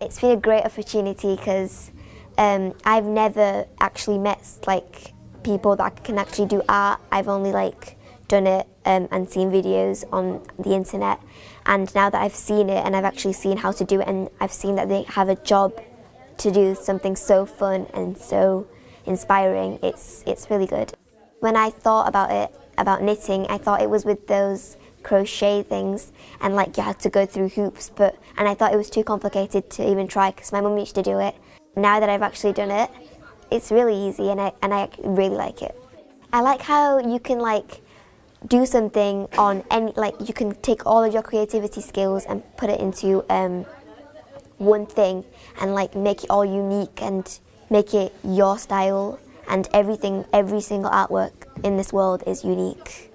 It's been a great opportunity because um, I've never actually met like people that can actually do art. I've only like done it um, and seen videos on the internet and now that I've seen it and I've actually seen how to do it and I've seen that they have a job to do something so fun and so inspiring, it's, it's really good. When I thought about it, about knitting, I thought it was with those crochet things and like you had to go through hoops but and I thought it was too complicated to even try because my mum used to do it. Now that I've actually done it, it's really easy and I, and I really like it. I like how you can like do something on any, like you can take all of your creativity skills and put it into um, one thing and like make it all unique and make it your style and everything, every single artwork in this world is unique.